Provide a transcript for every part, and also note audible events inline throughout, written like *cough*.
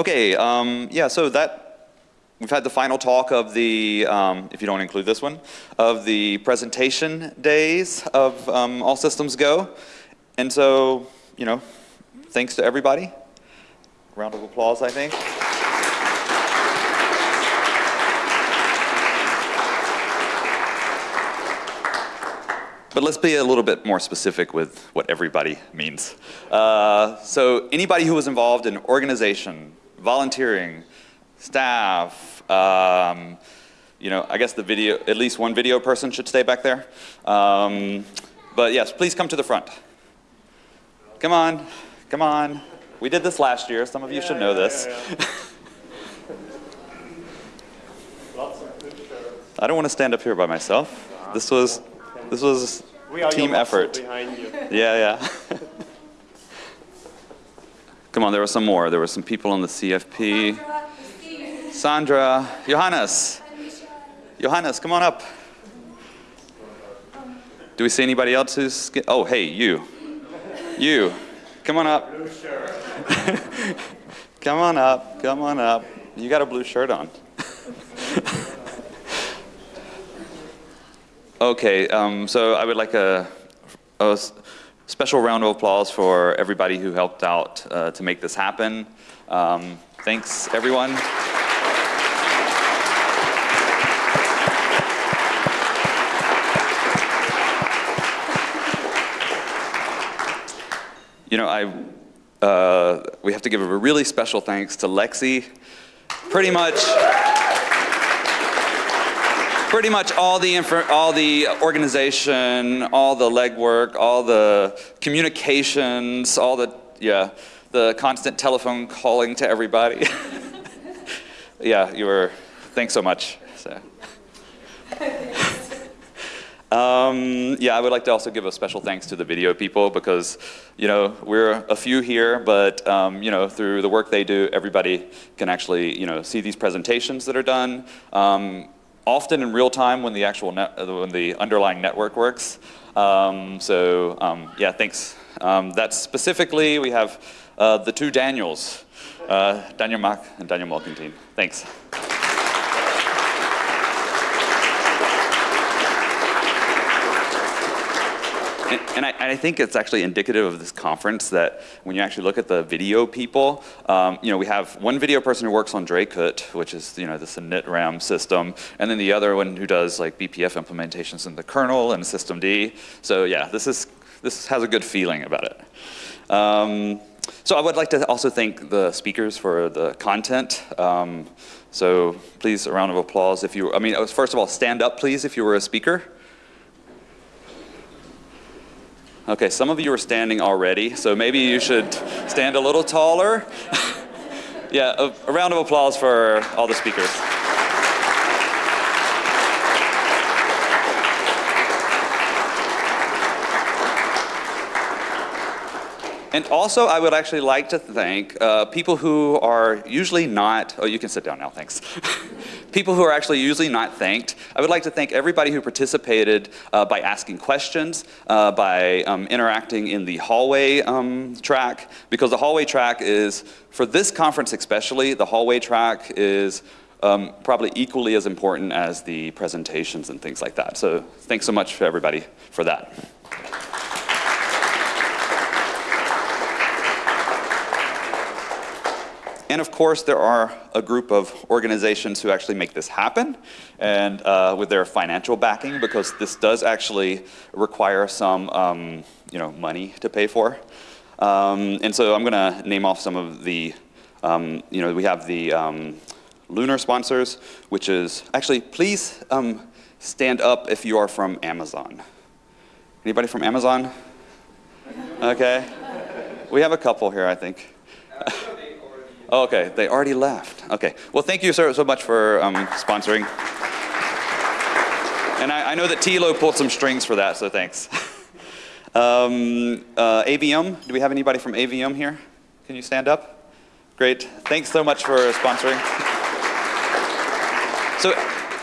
Okay, um, yeah, so that, we've had the final talk of the, um, if you don't include this one, of the presentation days of um, All Systems Go. And so, you know, thanks to everybody. Round of applause, I think. But let's be a little bit more specific with what everybody means. Uh, so anybody who was involved in organization, volunteering, staff, um, you know, I guess the video, at least one video person should stay back there. Um, but yes, please come to the front. Come on, come on. We did this last year. Some of you Yeah, should know yeah, this. yeah, yeah. Lots of good shirts. I don't want to stand up here by myself. This was, this was team effort. Yeah, yeah. *laughs* Come on, there were some more. There were some people on the CFP. Sandra, Johannes. Johannes, come on up. Do we see anybody else who's, oh, hey, you. You, come on up. *laughs* Come on up, come on up. You got a blue shirt on. *laughs* okay, um, so I would like a, a special round of applause for everybody who helped out uh, to make this happen. Um, thanks, everyone. You know, I, uh, we have to give a really special thanks to Lexi. Pretty much, pretty much all the all the organization, all the legwork, all the communications, all the yeah, the constant telephone calling to everybody. *laughs* yeah, you were. Thanks so much. So. *laughs* Um, yeah, I would like to also give a special thanks to the video people because, you know, we're a few here, but, um, you know, through the work they do, everybody can actually, you know, see these presentations that are done, um, often in real time when the actual net, uh, when the underlying network works. Um, so, um, yeah, thanks. Um, that's specifically, we have uh, the two Daniels, uh, Daniel Mack and Daniel Molkentin. Thanks. And, and I, I think it's actually indicative of this conference that when you actually look at the video people, um, you know, we have one video person who works on Dracut, which is, you know, this init RAM system, and then the other one who does like BPF implementations in the kernel and systemd. So yeah, this is this has a good feeling about it. Um, so I would like to also thank the speakers for the content. Um, so please, a round of applause if you, I mean, first of all, stand up please if you were a speaker. Okay, some of you are standing already, so maybe you should stand a little taller. *laughs* yeah, a, a round of applause for all the speakers. And also, I would actually like to thank uh, people who are usually not, oh, you can sit down now, thanks. *laughs* people who are actually usually not thanked. I would like to thank everybody who participated uh, by asking questions, uh, by um, interacting in the hallway um, track, because the hallway track is, for this conference especially, the hallway track is um, probably equally as important as the presentations and things like that. So thanks so much for everybody for that. And of course, there are a group of organizations who actually make this happen, and uh, with their financial backing, because this does actually require some, um, you know, money to pay for. Um, and so I'm going to name off some of the, um, you know, we have the um, lunar sponsors, which is actually, please um, stand up if you are from Amazon. Anybody from Amazon? Okay. We have a couple here, I think. *laughs* Okay, they already left. Okay, well, thank you so, so much for um, sponsoring. And I, I know that Thilo pulled some strings for that, so thanks. *laughs* um, uh, AVM, do we have anybody from AVM here? Can you stand up? Great, thanks so much for sponsoring. *laughs* So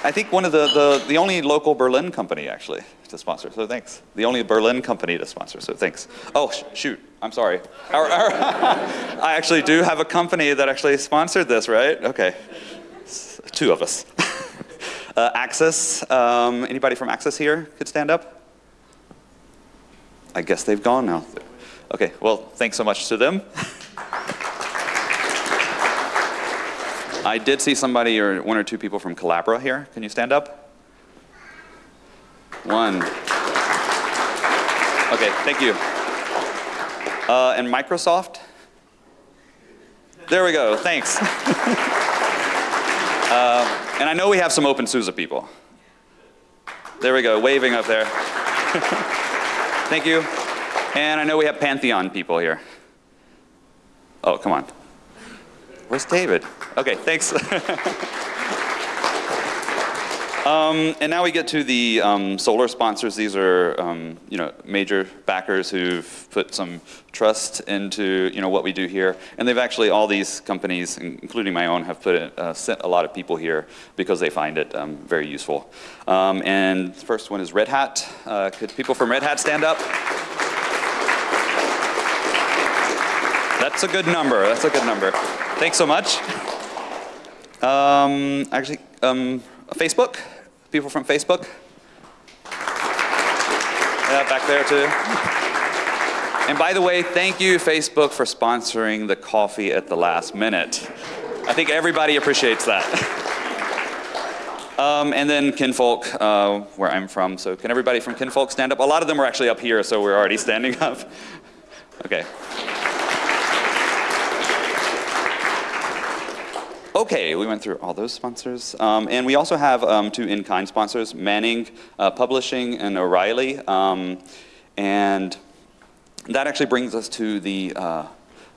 I think one of the, the, the only local Berlin company actually to sponsor, so thanks. The only Berlin company to sponsor, so thanks. Oh, sh- shoot, I'm sorry. Our, our *laughs* I actually do have a company that actually sponsored this, right? Okay, two of us. *laughs* uh, Access, um, anybody from Access here could stand up? I guess they've gone now. Okay, well, thanks so much to them. *laughs* I did see somebody or one or two people from Collabora here. Can you stand up? One. Okay, thank you. Uh, and Microsoft? There we go, thanks. *laughs* uh, and I know we have some OpenSUSE people. There we go, waving up there. *laughs* thank you. And I know we have Pantheon people here. Oh, come on. Where's David? Okay, thanks. *laughs* um, and now we get to the um, solar sponsors. These are, um, you know, major backers who've put some trust into, you know, what we do here. And they've actually, all these companies, including my own, have put it, uh, sent a lot of people here because they find it um, very useful. Um, and the first one is Red Hat. Uh, could people from Red Hat stand up? That's a good number. That's a good number. Thanks so much. Um, actually, Facebook? People from Facebook? Yeah, back there too. And by the way, thank you, Facebook, for sponsoring the coffee at the last minute. I think everybody appreciates that. Um, and then Kinvolk, uh, where I'm from. So can everybody from Kinvolk stand up? A lot of them are actually up here, so we're already standing up. *laughs* Okay. Okay, we went through all those sponsors. Um, and we also have um, two in-kind sponsors, Manning uh, Publishing and O'Reilly. Um, and that actually brings us to the, uh,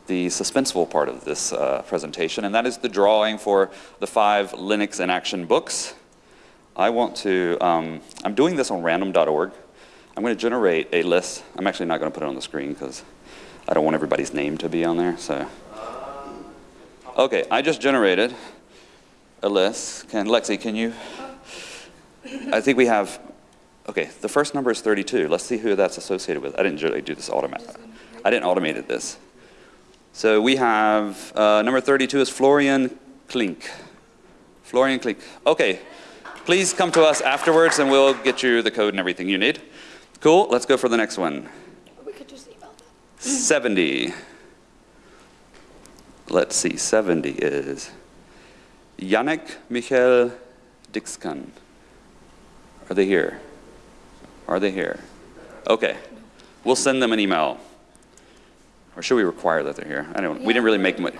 the suspenseful part of this uh, presentation, and that is the drawing for the five Linux in Action books. I want to, um, I'm doing this on random.org. I'm going to generate a list. I'm actually not going to put it on the screen because I don't want everybody's name to be on there, so. Okay, I just generated a list. Can Lexi, can you? I think we have. Okay, the first number is 32. Let's see who that's associated with. I didn't really do this automatic. I didn't automate this. So we have uh, number 32 is Florian Klink. Florian Klink. Okay, please come to us afterwards, and we'll get you the code and everything you need. Cool. Let's go for the next one. We could just email them. 70. Let's see, 70 is Yannick Michael Dixkan. Are they here? Are they here? Okay. We'll send them an email. Or should we require that they're here? I don't. we didn't really make much.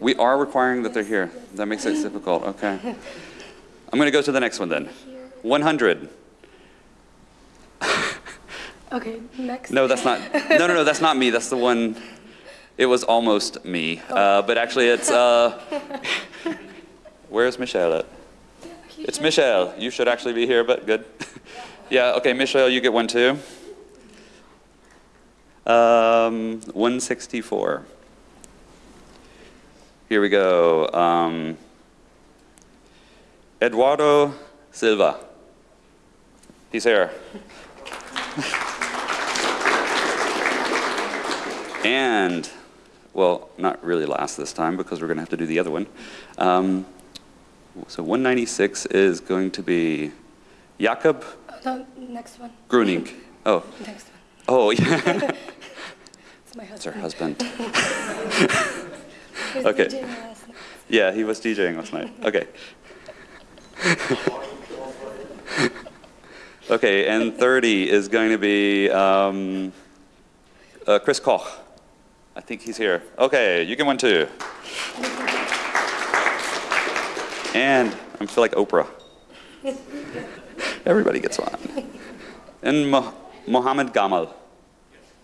We are requiring that they're here. That makes it difficult. Okay. I'm going to go to the next one then. 100. Okay, next. No, that's not. No, no, no. That's not me. That's the one. It was almost me, uh, but actually it's, uh, *laughs* where's Michelle at? It's Michelle. You should actually be here, but good. *laughs* yeah, okay, Michelle, you get one too. Um, 164. Here we go. Um, Eduardo Silva. He's here. *laughs* and well, not really last this time because we're going to have to do the other one. Um, so 196 is going to be Jakob No, next one. Gruning. Oh, Next one. oh yeah, *laughs* It's my it's her husband. husband. *laughs* Okay. DJing last night. Yeah, he was DJing last night. Okay. *laughs* okay, and 30 is going to be um, uh, Chris Koch. I think he's here. Okay, you get one too. And I feel like Oprah. *laughs* Everybody gets one. And Mo- Mohammed Gamal.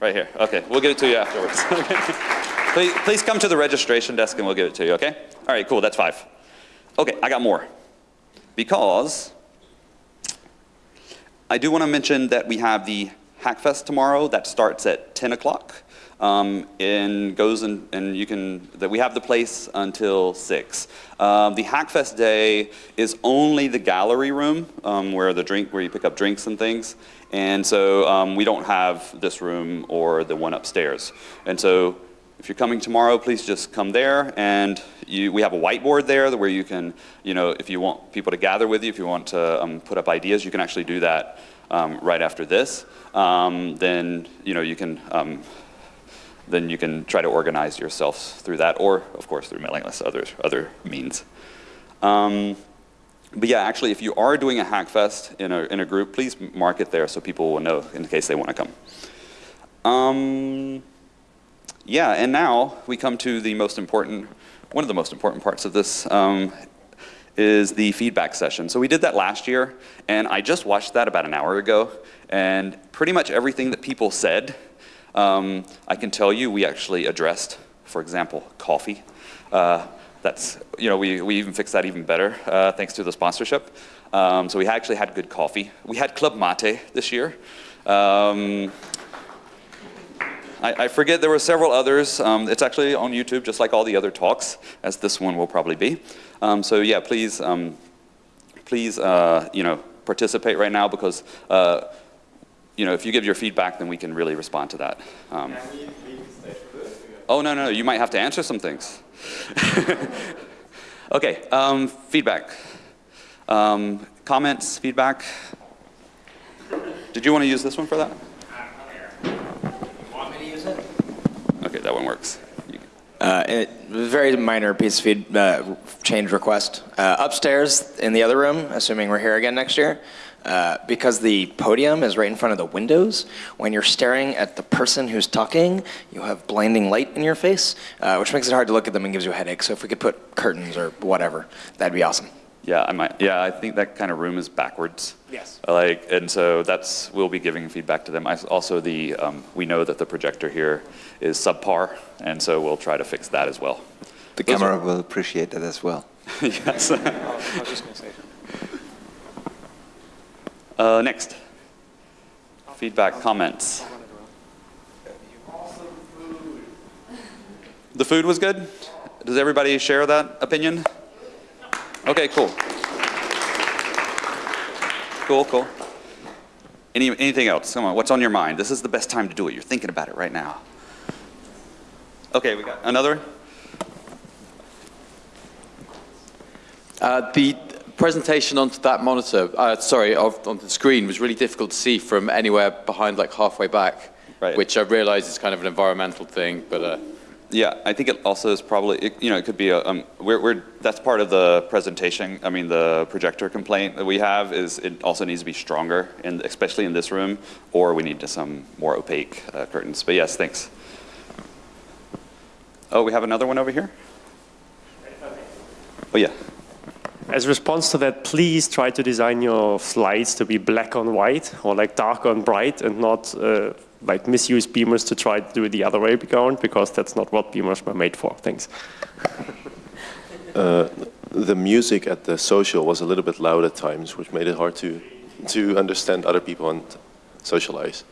Right here. Okay, we'll give it to you afterwards. *laughs* please, please come to the registration desk and we'll give it to you, okay? All right, cool, that's five. Okay, I got more. Because I do want to mention that we have the Hackfest tomorrow that starts at 10 o'clock. Um, and goes in, and you can, that we have the place until six. Um, the Hackfest day is only the gallery room um, where the drink, where you pick up drinks and things. And so um, we don't have this room or the one upstairs. And so if you're coming tomorrow, please just come there, and you, we have a whiteboard there where you can, you know, if you want people to gather with you, if you want to um, put up ideas, you can actually do that um, right after this. Um, then, you know, you can, um, then you can try to organize yourself through that, or of course through mailing lists, other other means. Um, but yeah, actually, if you are doing a Hackfest in a in a group, please mark it there so people will know in case they want to come. Um, yeah, and now we come to the most important, one of the most important parts of this um, is the feedback session. So we did that last year, and I just watched that about an hour ago, and pretty much everything that people said, um, I can tell you we actually addressed, for example, coffee. Uh, that's, you know, we, we even fixed that even better uh, thanks to the sponsorship. Um, so we actually had good coffee. We had Club Mate this year. Um, I, I forget there were several others. Um, it's actually on YouTube, just like all the other talks, as this one will probably be. Um, so yeah, please, um, please, uh, you know, participate right now because, uh, you know, if you give your feedback, then we can really respond to that. Um, oh no, no, no. you might have to answer some things. *laughs* okay, um, feedback, um, comments, feedback. Did you want to use this one for that? Okay, that one works. Uh, it was a very minor piece of feed, uh, change request. Uh, upstairs in the other room, assuming we're here again next year, uh, because the podium is right in front of the windows, when you're staring at the person who's talking, you have blinding light in your face, uh, which makes it hard to look at them and gives you a headache. So if we could put curtains or whatever, that'd be awesome. Yeah, I might. Yeah, I think that kind of room is backwards. Yes. Like, and so that's we'll be giving feedback to them. I, also, the um, we know that the projector here is subpar, and so we'll try to fix that as well. The Those camera are- will appreciate that as well. *laughs* yes. Uh, next. Feedback, comments. The food was good. Does everybody share that opinion? Okay, cool. Cool, cool. Any, anything else? Come on, what's on your mind? This is the best time to do it. You're thinking about it right now. Okay, we got another. Uh, the presentation onto that monitor, uh, sorry, of, onto the screen was really difficult to see from anywhere behind, like halfway back, Right. which I realize is kind of an environmental thing, but uh, Yeah, I think it also is probably, it, you know, it could be a, um, we're, we're, that's part of the presentation, I mean, the projector complaint that we have is it also needs to be stronger, and especially in this room, or we need to some more opaque uh, curtains. But yes, thanks. Oh, we have another one over here? Oh, yeah. As a response to that, please try to design your slides to be black on white or like dark on bright and not uh, like misuse beamers to try to do it the other way around because that's not what beamers were made for. Thanks. *laughs* Uh, the music at the social was a little bit loud at times, which made it hard to to understand other people and socialize.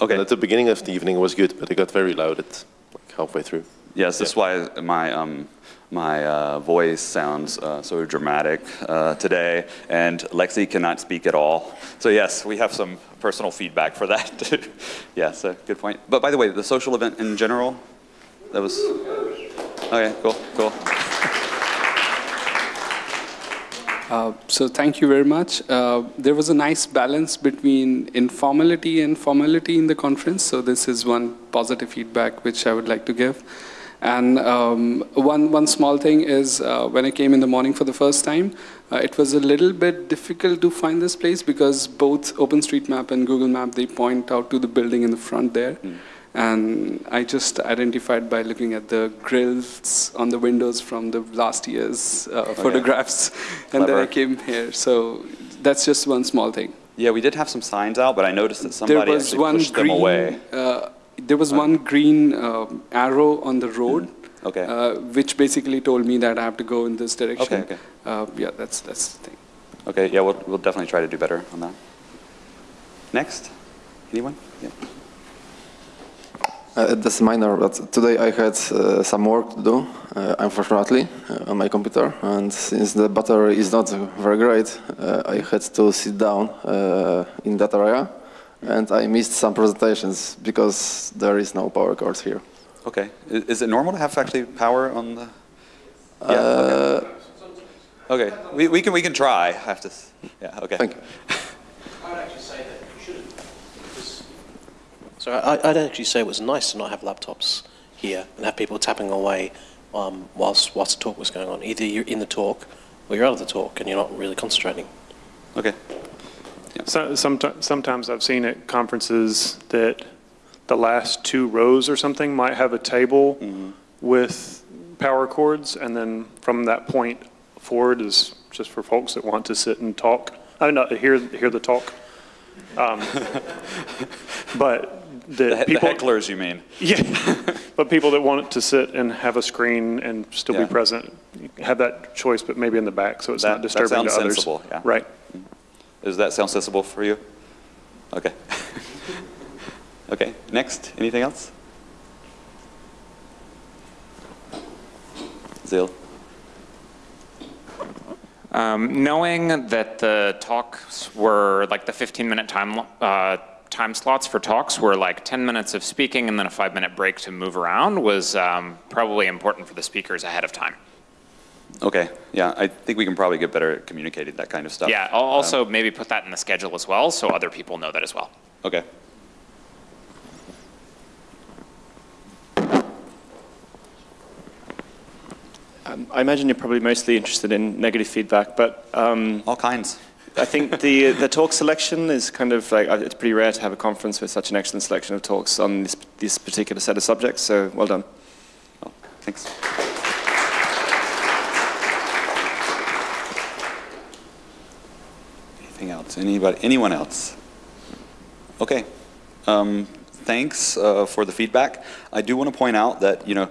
Okay. And at the beginning of the evening it was good, but it got very loud at like halfway through. Yes, that's why my um, my uh, voice sounds uh, so dramatic uh, today, and Lexi cannot speak at all. So yes, we have some personal feedback for that. *laughs* yes, uh, good point. But by the way, the social event in general, that was okay. Cool, cool. Uh, So thank you very much. Uh, There was a nice balance between informality and formality in the conference, so this is one positive feedback which I would like to give. And um, one, one small thing is uh, when I came in the morning for the first time, uh, it was a little bit difficult to find this place because both OpenStreetMap and Google Map, they point out to the building in the front there. And I just identified by looking at the grills on the windows from the last year's uh, photographs, *laughs* and then I came here. So that's just one small thing. Yeah, we did have some signs out, but I noticed that somebody actually pushed green. them away. Uh, there was one green um arrow on the road, Okay. uh, which basically told me that I have to go in this direction. Okay, okay. Uh, yeah, that's that's the thing. Okay, yeah, we'll, we'll definitely try to do better on that. Next? Anyone? Yeah. Uh, that's minor, but today I had uh, some work to do, uh, unfortunately, uh, on my computer. And since the battery is not very great, uh, I had to sit down uh, in that area. And I missed some presentations because there is no power cord here. Okay. Is it normal to have actually power on the? Yeah. Uh, Okay. Okay. We, we can we can try. I have to. Yeah. Okay. Thank you. I would actually say that you shouldn't. because- So I, I'd actually say it was nice to not have laptops here and have people tapping away um, whilst whilst the talk was going on. Either you're in the talk or you're out of the talk and you're not really concentrating. Okay. So, someti- sometimes I've seen at conferences that the last two rows or something might have a table with power cords, and then from that point forward is just for folks that want to sit and talk. I not hear hear the talk. Um, *laughs* but The, that he- the hecklers, you mean? *laughs* yeah, but people that want to sit and have a screen and still Yeah. be present have that choice, but maybe in the back, so it's That- not disturbing to others. sensible, yeah. Right. Does that sound sensible for you? Okay. *laughs* okay. Next. Anything else? Zil. Um, knowing that the talks were like the 15 minute time, uh, time slots for talks were like 10 minutes of speaking and then a five minute break to move around was um, probably important for the speakers ahead of time. Okay. Yeah, I think we can probably get better at communicating that kind of stuff. Yeah, I'll also maybe put that in the schedule as well so other people know that as well. Okay. Um, I imagine you're probably mostly interested in negative feedback, but um, All kinds. I think the the talk selection is kind of like uh, it's pretty rare to have a conference with such an excellent selection of talks on this this particular set of subjects. So well done. Oh, thanks. Anything else? Anybody? Anyone else? Okay. Um, thanks uh, for the feedback. I do want to point out that you know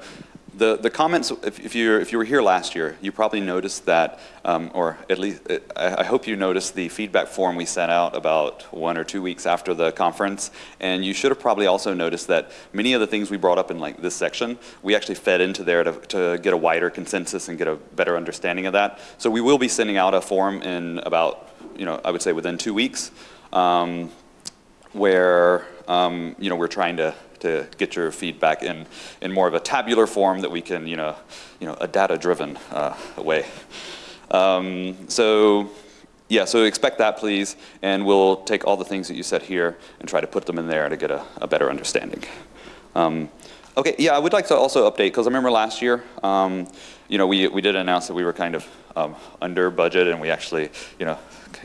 the the comments. If, if you if you were here last year, you probably noticed that, um, or at least I, I hope you noticed the feedback form we sent out about one or two weeks after the conference. And you should have probably also noticed that many of the things we brought up in like this section, we actually fed into there to, to get a wider consensus and get a better understanding of that. So we will be sending out a form in about you know I would say within two weeks. Um, where um, you know we're trying to to get your feedback in in more of a tabular form that we can you know you know a data driven uh, way. Um, so yeah, so expect that please, and we'll take all the things that you said here and try to put them in there to get a, a better understanding. Um, okay, yeah, I would like to also update because I remember last year, um, you know, we we did announce that we were kind of um, under budget, and we actually, you know,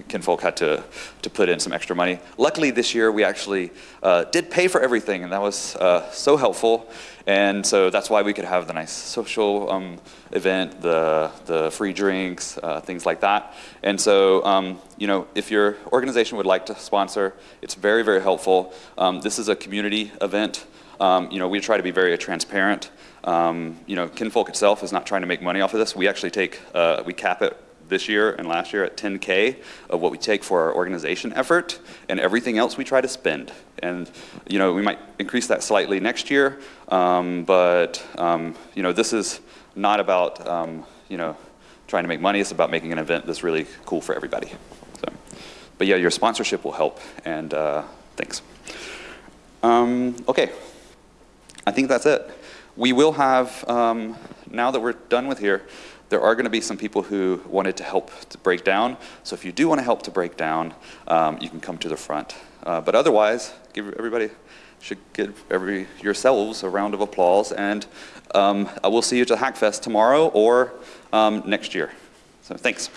Kinvolk had to to put in some extra money. Luckily, this year we actually uh, did pay for everything, and that was uh, so helpful. And so that's why we could have the nice social um, event, the the free drinks, uh, things like that. And so, um, you know, if your organization would like to sponsor, it's very very helpful. Um, this is a community event. Um, you know, we try to be very transparent. Um, you know, Kinvolk itself is not trying to make money off of this. We actually take, uh, we cap it this year and last year at 10K of what we take for our organization effort, and everything else we try to spend. And, you know, we might increase that slightly next year, um, but, um, you know, this is not about, um, you know, trying to make money. It's about making an event that's really cool for everybody. So, but yeah, your sponsorship will help, and uh, thanks. Um, okay, I think that's it. We will have, um, now that we're done with here, there are going to be some people who wanted to help to break down. So if you do want to help to break down, um, you can come to the front. Uh, but otherwise, give everybody should give every yourselves a round of applause, and um, I will see you at the Hackfest tomorrow or um, next year. So thanks.